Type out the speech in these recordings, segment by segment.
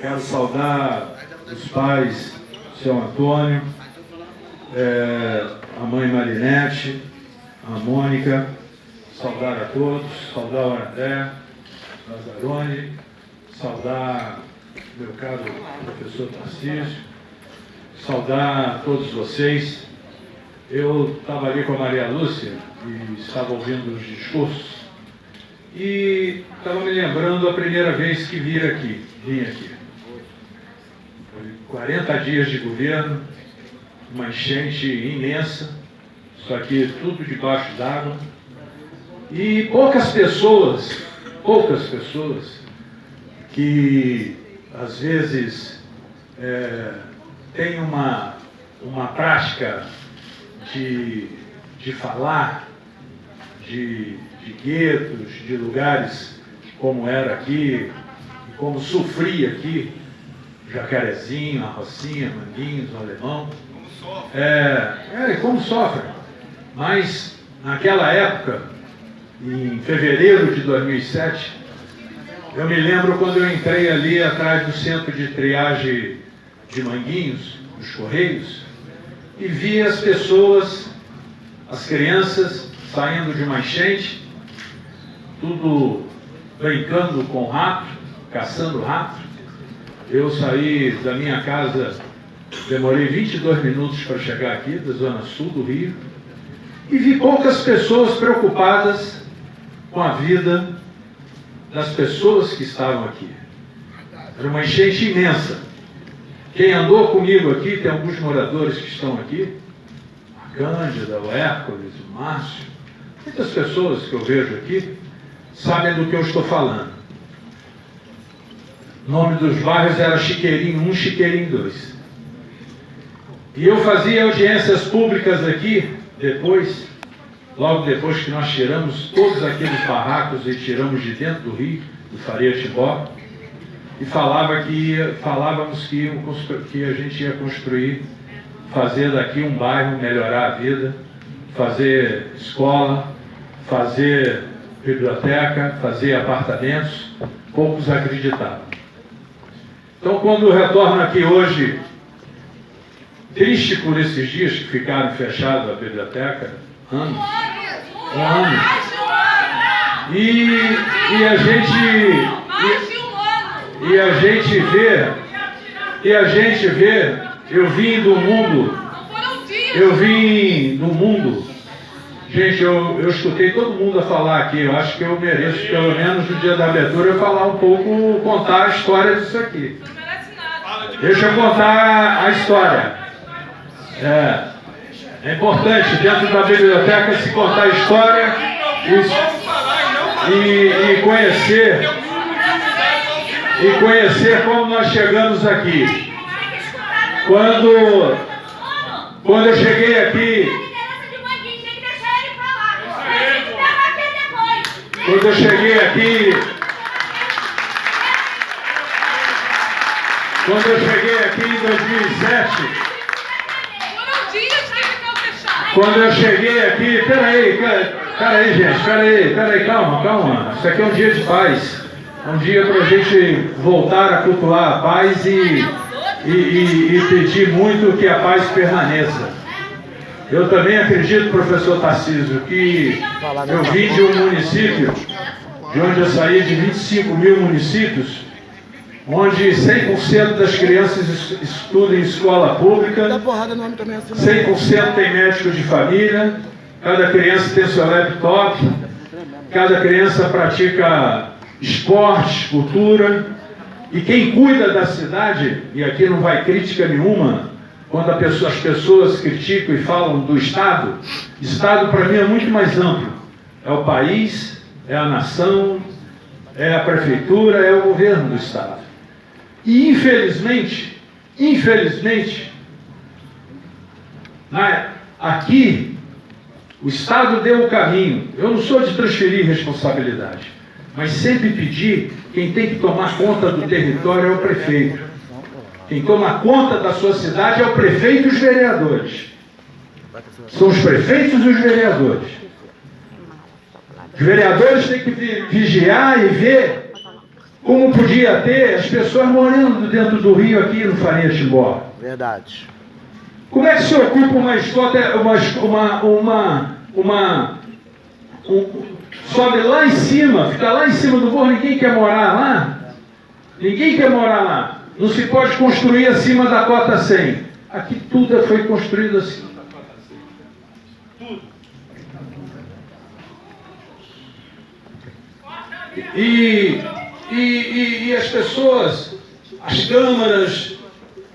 quero saudar os pais, seu Antônio, é, a mãe Marinete, a Mônica, saudar a todos, saudar o André, Lazzaroni, saudar meu caro professor Tarcísio, saudar todos vocês. Eu estava ali com a Maria Lúcia e estava ouvindo os discursos e estava me lembrando a primeira vez que vim aqui, vim aqui. Foi 40 dias de governo, uma enchente imensa, só que tudo debaixo d'água. E poucas pessoas, poucas pessoas que às vezes é, têm uma, uma prática de, de falar de, de guetos, de lugares como era aqui, como sofria aqui, Jacarezinho, a Rocinha, Manguinhos, o Alemão. É, é, como sofre. Mas naquela época, em fevereiro de 2007, eu me lembro quando eu entrei ali atrás do centro de triagem de Manguinhos, dos Correios, e vi as pessoas, as crianças, saindo de uma enchente, tudo brincando com rato, caçando rato. Eu saí da minha casa, demorei 22 minutos para chegar aqui, da zona sul do Rio, e vi poucas pessoas preocupadas com a vida das pessoas que estavam aqui. Era uma enchente imensa. Quem andou comigo aqui, tem alguns moradores que estão aqui, a Cândida, o Hércules, o Márcio, muitas pessoas que eu vejo aqui sabem do que eu estou falando. O nome dos bairros era Chiqueirinho 1, Chiqueirinho 2. E eu fazia audiências públicas aqui, depois, logo depois que nós tiramos todos aqueles barracos e tiramos de dentro do rio, do Faria Tibó, e falava que falávamos que, que a gente ia construir, fazer daqui um bairro, melhorar a vida, fazer escola, fazer biblioteca, fazer apartamentos, poucos acreditavam. Então, quando retorno aqui hoje, triste por esses dias que ficaram fechados a biblioteca, anos, anos, e, e a gente e, e a gente vê, e a gente vê, eu vim do mundo, eu vim do mundo Gente, eu, eu escutei todo mundo a falar aqui. Eu acho que eu mereço, pelo menos no dia da abertura, eu falar um pouco, contar a história disso aqui. Deixa eu contar a história. É, é importante, dentro da biblioteca, se contar a história e, e, e conhecer e conhecer como nós chegamos aqui. Quando, quando eu cheguei aqui, Quando eu cheguei aqui, quando eu cheguei aqui em 2007, quando eu cheguei aqui, peraí, peraí, gente, peraí, peraí, calma, calma. Isso aqui é um dia de paz. É um dia para a gente voltar a cultuar a paz e, e, e, e pedir muito que a paz permaneça. Eu também acredito, professor Tarcísio, que eu vim de um município, de onde eu saí de 25 mil municípios, onde 100% das crianças estudam em escola pública, 100% tem médico de família, cada criança tem seu laptop, cada criança pratica esporte, cultura, e quem cuida da cidade, e aqui não vai crítica nenhuma, quando pessoa, as pessoas criticam e falam do Estado, Estado para mim é muito mais amplo. É o país, é a nação, é a prefeitura, é o governo do Estado. E infelizmente, infelizmente, né, aqui o Estado deu o caminho. Eu não sou de transferir responsabilidade, mas sempre pedir quem tem que tomar conta do território é o prefeito. Quem toma conta da sua cidade é o prefeito e os vereadores. São os prefeitos e os vereadores. Os vereadores têm que vigiar e ver como podia ter as pessoas morando dentro do rio aqui no Farinha Timbó. Verdade. Como é que se ocupa uma escola, uma, uma, uma, uma um, sobe lá em cima, fica lá em cima do morro, ninguém quer morar lá? Ninguém quer morar lá. Não se pode construir acima da cota 100. Aqui tudo foi construído assim. Tudo. E, e, e, e as pessoas, as câmaras,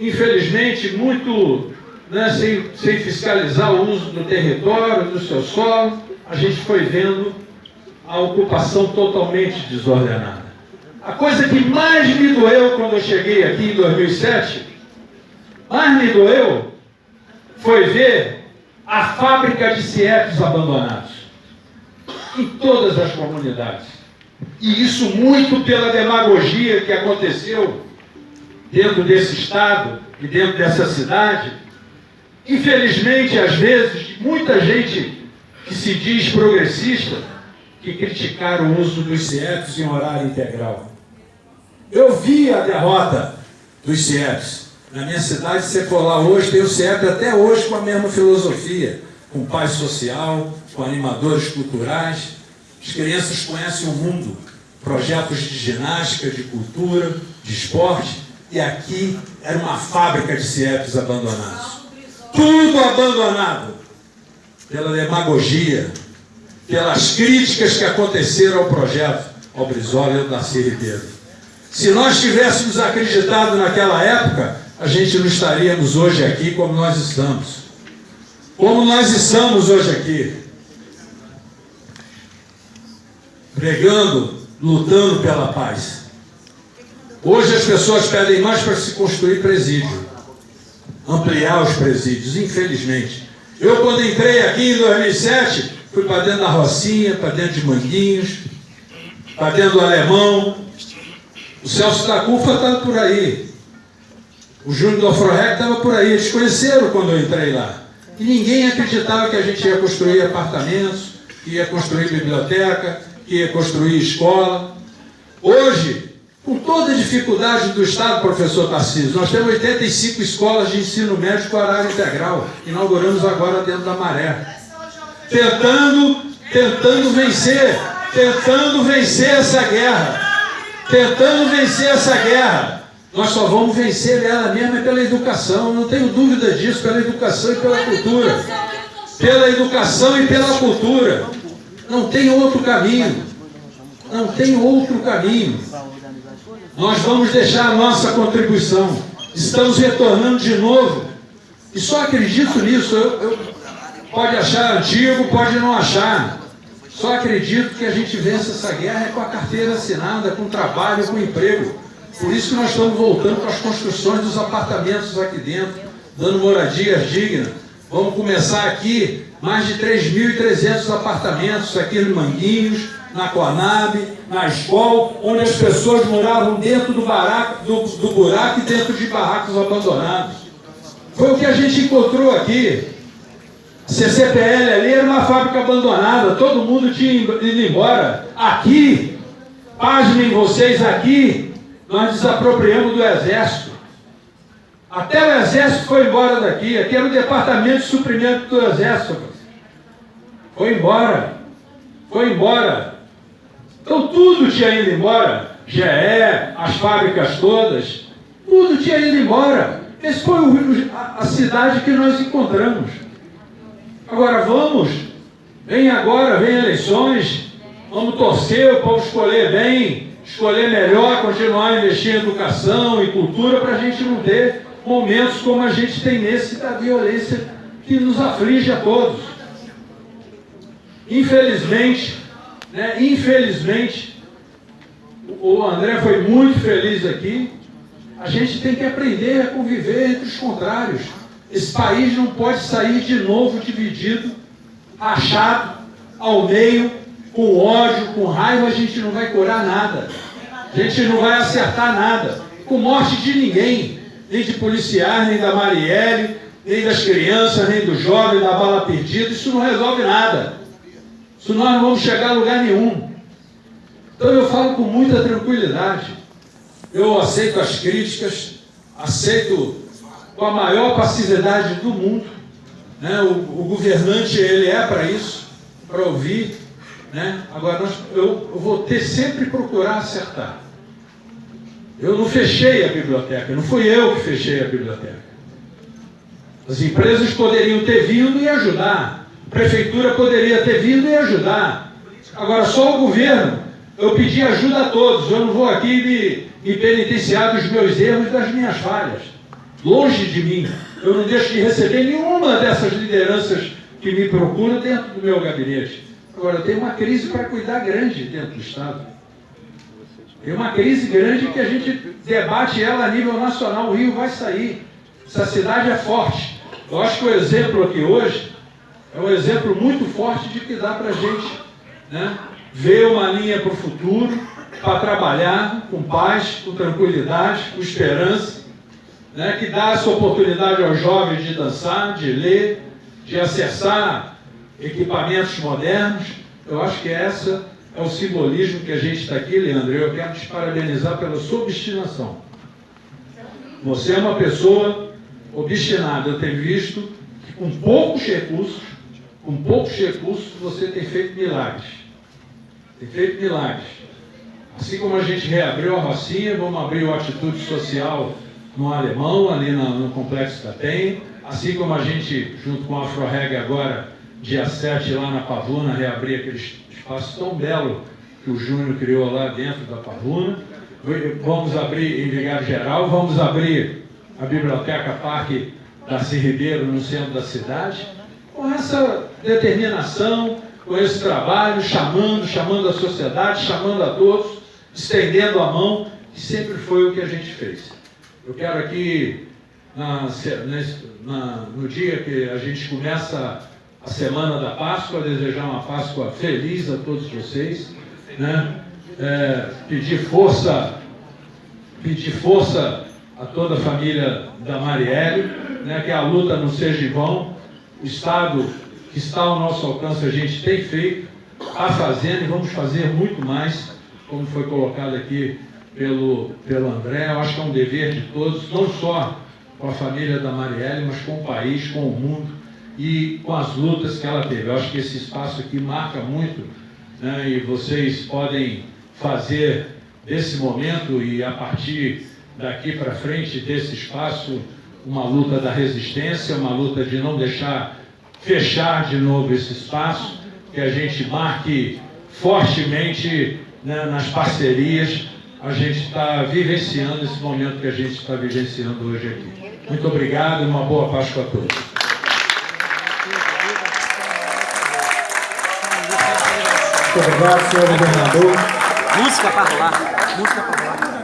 infelizmente, muito né, sem, sem fiscalizar o uso do território, do seu solo, a gente foi vendo a ocupação totalmente desordenada. A coisa que mais me doeu quando eu cheguei aqui em 2007, mais me doeu, foi ver a fábrica de cietos abandonados em todas as comunidades. E isso muito pela demagogia que aconteceu dentro desse estado e dentro dessa cidade. Infelizmente, às vezes, muita gente que se diz progressista que criticaram o uso dos CIEPs em horário integral. Eu vi a derrota dos CIEPs. Na minha cidade, se você for lá hoje, tem o CIEP até hoje com a mesma filosofia, com paz social, com animadores culturais. As crianças conhecem o mundo, projetos de ginástica, de cultura, de esporte, e aqui era uma fábrica de CIEPs abandonados. Tudo abandonado pela demagogia, pelas críticas que aconteceram ao projeto ao Brizola e ao Ribeiro. Se nós tivéssemos acreditado naquela época, a gente não estaríamos hoje aqui como nós estamos. Como nós estamos hoje aqui. Pregando, lutando pela paz. Hoje as pessoas pedem mais para se construir presídio. Ampliar os presídios, infelizmente. Eu, quando entrei aqui em 2007, fui para dentro da Rocinha, para dentro de Manguinhos, para dentro do Alemão. O Celso da Cufa estava por aí. O Júnior do Afrorec estava por aí. Eles conheceram quando eu entrei lá. E ninguém acreditava que a gente ia construir apartamentos, que ia construir biblioteca, que ia construir escola. Hoje, com toda a dificuldade do Estado, professor Tarcísio, nós temos 85 escolas de ensino médio com horário integral. Inauguramos agora dentro da Maré. Tentando, tentando vencer, tentando vencer essa guerra. Tentando vencer essa guerra. Nós só vamos vencer ela mesmo é pela educação, não tenho dúvida disso, pela educação e pela cultura. Pela educação e pela cultura. Não tem outro caminho. Não tem outro caminho. Nós vamos deixar a nossa contribuição. Estamos retornando de novo. E só acredito nisso. Eu, eu, pode achar antigo, pode não achar. Só acredito que a gente vence essa guerra é com a carteira assinada, com trabalho, com emprego. Por isso que nós estamos voltando para as construções dos apartamentos aqui dentro, dando moradias dignas. Vamos começar aqui mais de 3.300 apartamentos aqui no Manguinhos, na Conab, na escola, onde as pessoas moravam dentro do, baraco, do, do buraco e dentro de barracos abandonados. Foi o que a gente encontrou aqui. CCPL ali era uma fábrica abandonada, todo mundo tinha ido embora. Aqui, pasmem vocês, aqui, nós desapropriamos do Exército. Até o Exército foi embora daqui. Aqui era o Departamento de Suprimento do Exército. Foi embora. Foi embora. Então tudo tinha ido embora, GE, as fábricas todas, tudo tinha ido embora. Esse foi a cidade que nós encontramos. Agora vamos, vem agora, vem eleições, vamos torcer o povo escolher bem, escolher melhor, continuar a investir em educação e cultura para a gente não ter momentos como a gente tem nesse da violência que nos aflige a todos. Infelizmente, né? Infelizmente, o André foi muito feliz aqui. A gente tem que aprender a conviver entre os contrários. Esse país não pode sair de novo dividido, rachado, ao meio, com ódio, com raiva, a gente não vai curar nada. A gente não vai acertar nada. Com morte de ninguém, nem de policiais, nem da Marielle, nem das crianças, nem do jovem, da bala perdida, isso não resolve nada. Senão nós não vamos chegar a lugar nenhum. Então eu falo com muita tranquilidade. Eu aceito as críticas, aceito com a maior passividade do mundo. Né? O, o governante ele é para isso, para ouvir. Né? Agora nós, eu, eu vou ter sempre procurar acertar. Eu não fechei a biblioteca, não fui eu que fechei a biblioteca. As empresas poderiam ter vindo e ajudar. A prefeitura poderia ter vindo e ajudar. Agora, só o governo. Eu pedi ajuda a todos. Eu não vou aqui me, me penitenciar dos meus erros e das minhas falhas. Longe de mim. Eu não deixo de receber nenhuma dessas lideranças que me procuram dentro do meu gabinete. Agora, tem uma crise para cuidar grande dentro do Estado. Tem uma crise grande que a gente debate ela a nível nacional. O Rio vai sair. Essa cidade é forte. Eu acho que o exemplo aqui hoje é um exemplo muito forte de que dá para a gente né, ver uma linha para o futuro, para trabalhar com paz, com tranquilidade, com esperança, né, que dá essa oportunidade aos jovens de dançar, de ler, de acessar equipamentos modernos. Eu acho que essa é o simbolismo que a gente está aqui, Leandro. Eu quero te parabenizar pela sua obstinação. Você é uma pessoa obstinada. Eu tenho visto que com poucos recursos, com poucos recursos, você tem feito milagres. Tem feito milagres. Assim como a gente reabriu a Rocinha, vamos abrir o Atitude Social no Alemão, ali no, no Complexo da Penha. Assim como a gente, junto com a AfroReg agora, dia 7 lá na Pavuna, reabrir aquele espaço tão belo que o Júnior criou lá dentro da Pavuna. Vamos abrir em Vigário Geral, vamos abrir a Biblioteca Parque Darcy Ribeiro no centro da cidade, com essa determinação, com esse trabalho, chamando, chamando a sociedade, chamando a todos, estendendo a mão, que sempre foi o que a gente fez. Eu quero aqui, na, na, no dia que a gente começa a semana da Páscoa, desejar uma Páscoa feliz a todos vocês, né? É, pedir força, pedir força a toda a família da Marielle, né? que a luta não seja em vão, o Estado que está ao nosso alcance a gente tem feito, está fazendo e vamos fazer muito mais, como foi colocado aqui pelo, pelo André. Eu acho que é um dever de todos, não só com a família da Marielle, mas com o país, com o mundo e com as lutas que ela teve. Eu acho que esse espaço aqui marca muito né, e vocês podem fazer desse momento e a partir daqui para frente desse espaço uma luta da resistência, uma luta de não deixar fechar de novo esse espaço, que a gente marque fortemente né, nas parcerias. A gente está vivenciando esse momento que a gente está vivenciando hoje aqui. Muito obrigado e uma boa Páscoa a todos. Muito obrigado, senhor governador. Música para rolar. Música para rolar.